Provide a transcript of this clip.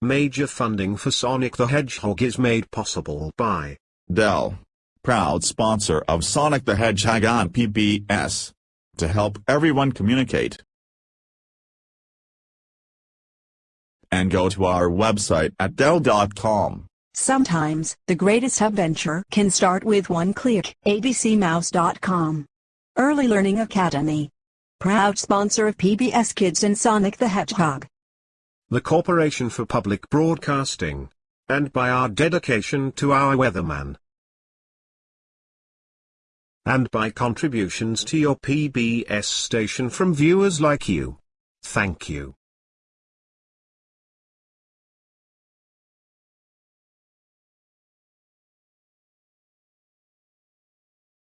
Major funding for Sonic the Hedgehog is made possible by Dell, proud sponsor of Sonic the Hedgehog on PBS. To help everyone communicate. And go to our website at Dell.com. Sometimes, the greatest adventure can start with one click. abcmouse.com. Early Learning Academy. Proud sponsor of PBS Kids and Sonic the Hedgehog. The Corporation for Public Broadcasting, and by our dedication to our weatherman. And by contributions to your PBS station from viewers like you. Thank you.